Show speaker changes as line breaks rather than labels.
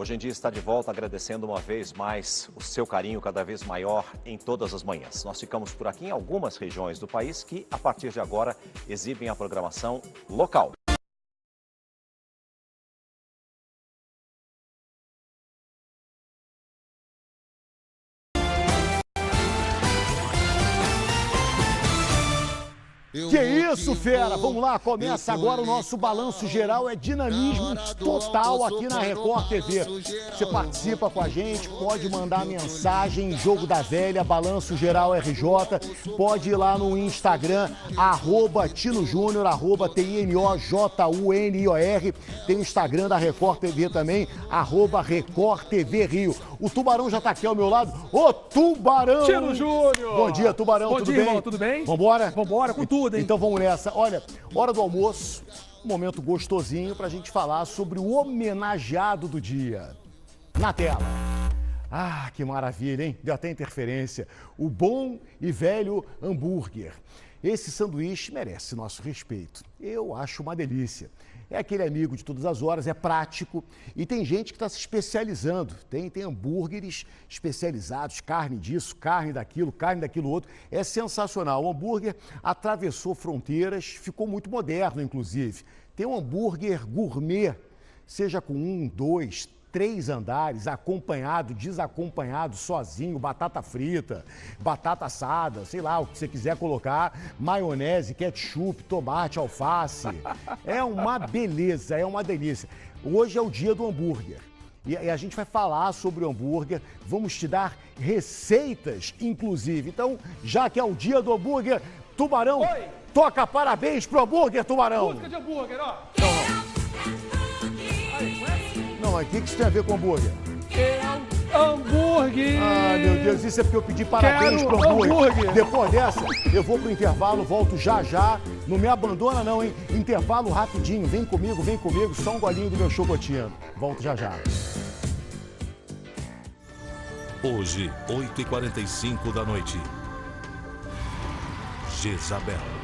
Hoje em dia está de volta agradecendo uma vez mais o seu carinho cada vez maior em todas as manhãs. Nós ficamos por aqui em algumas regiões do país que, a partir de agora, exibem a programação local.
Que isso, fera? Vamos lá, começa agora o nosso balanço geral, é dinamismo total aqui na Record TV. Você participa com a gente, pode mandar mensagem, Jogo da Velha, Balanço Geral RJ, pode ir lá no Instagram, arroba Tino Júnior, arroba T-I-N-O-J-U-N-I-O-R, tem o Instagram da Record TV também, arroba Record TV Rio. O Tubarão já tá aqui ao meu lado, ô Tubarão!
Tino Júnior!
Bom dia, Tubarão,
Bom
tudo
dia,
bem?
irmão, tudo bem?
Vambora?
Vambora com tudo, hein?
Então vamos nessa. Olha, hora do almoço, um momento gostosinho pra gente falar sobre o homenageado do dia. Na tela. Ah, que maravilha, hein? Deu até interferência. O bom e velho hambúrguer. Esse sanduíche merece nosso respeito. Eu acho uma delícia. É aquele amigo de todas as horas, é prático e tem gente que está se especializando. Tem, tem hambúrgueres especializados, carne disso, carne daquilo, carne daquilo outro. É sensacional. O hambúrguer atravessou fronteiras, ficou muito moderno, inclusive. Tem um hambúrguer gourmet, seja com um, dois, três andares, acompanhado, desacompanhado, sozinho, batata frita, batata assada, sei lá, o que você quiser colocar, maionese, ketchup, tomate, alface. É uma beleza, é uma delícia. Hoje é o dia do hambúrguer. E a gente vai falar sobre o hambúrguer, vamos te dar receitas, inclusive. Então, já que é o dia do hambúrguer, Tubarão,
Oi.
toca parabéns pro hambúrguer, Tubarão.
Música de hambúrguer, ó.
Não, mas o que que isso tem a ver com hambúrguer?
É hambúrguer.
Ah, meu Deus, isso é porque eu pedi parabéns
Quero
pro hambúrguer.
hambúrguer.
Depois dessa, eu vou pro intervalo, volto já já. Não me abandona não, hein? Intervalo rapidinho. Vem comigo, vem comigo. Só um golinho do meu chocotino. Volto já já.
Hoje, 8h45 da noite. Jezabel.